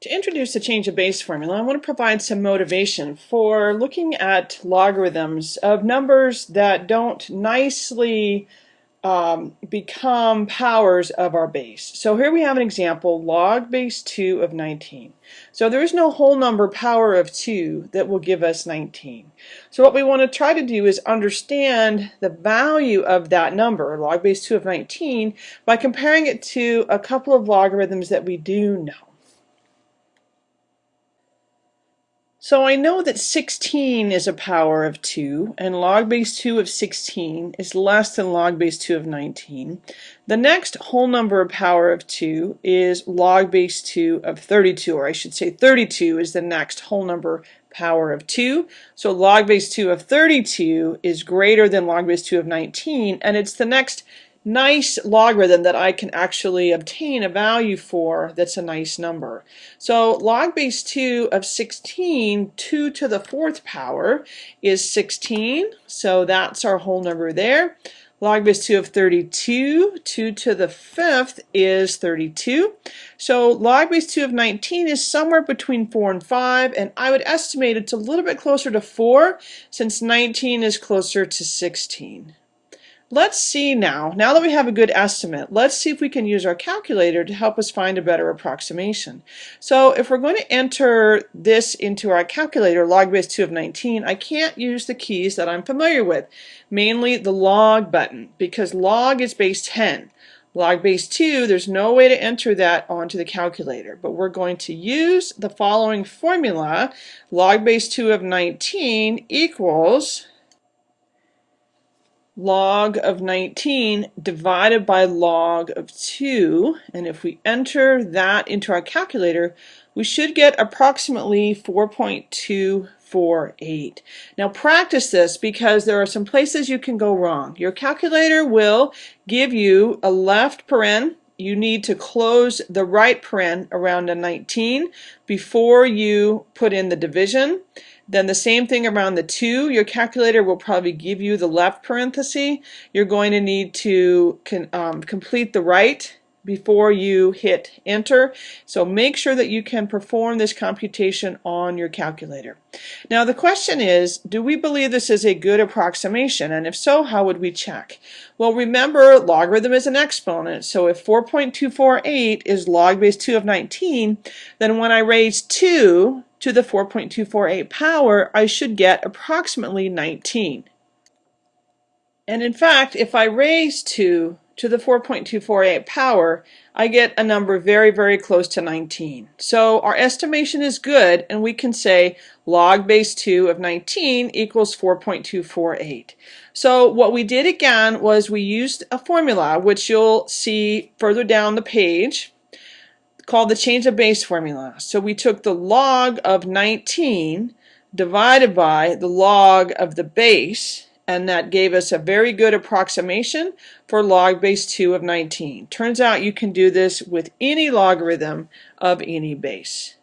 To introduce the change of base formula, I want to provide some motivation for looking at logarithms of numbers that don't nicely um, become powers of our base. So here we have an example, log base 2 of 19. So there is no whole number power of 2 that will give us 19. So what we want to try to do is understand the value of that number, log base 2 of 19, by comparing it to a couple of logarithms that we do know. So I know that 16 is a power of 2, and log base 2 of 16 is less than log base 2 of 19. The next whole number of power of 2 is log base 2 of 32, or I should say 32 is the next whole number power of 2. So log base 2 of 32 is greater than log base 2 of 19, and it's the next nice logarithm that I can actually obtain a value for that's a nice number. So log base 2 of 16, 2 to the fourth power is 16, so that's our whole number there. Log base 2 of 32, 2 to the fifth is 32. So log base 2 of 19 is somewhere between 4 and 5, and I would estimate it's a little bit closer to 4 since 19 is closer to 16. Let's see now, now that we have a good estimate, let's see if we can use our calculator to help us find a better approximation. So if we're going to enter this into our calculator, log base 2 of 19, I can't use the keys that I'm familiar with, mainly the log button, because log is base 10. Log base 2, there's no way to enter that onto the calculator, but we're going to use the following formula, log base 2 of 19 equals log of 19 divided by log of 2 and if we enter that into our calculator we should get approximately 4.248. Now practice this because there are some places you can go wrong. Your calculator will give you a left paren you need to close the right paren around a 19 before you put in the division. Then the same thing around the 2. Your calculator will probably give you the left parenthesis. You're going to need to um, complete the right before you hit enter. So make sure that you can perform this computation on your calculator. Now the question is, do we believe this is a good approximation? And if so, how would we check? Well, remember logarithm is an exponent. So if 4.248 is log base 2 of 19, then when I raise 2 to the 4.248 power, I should get approximately 19. And in fact, if I raise 2 to the 4.248 power, I get a number very, very close to 19. So our estimation is good, and we can say log base 2 of 19 equals 4.248. So what we did again was we used a formula, which you'll see further down the page, called the change of base formula. So we took the log of 19 divided by the log of the base, and that gave us a very good approximation for log base 2 of 19. Turns out you can do this with any logarithm of any base.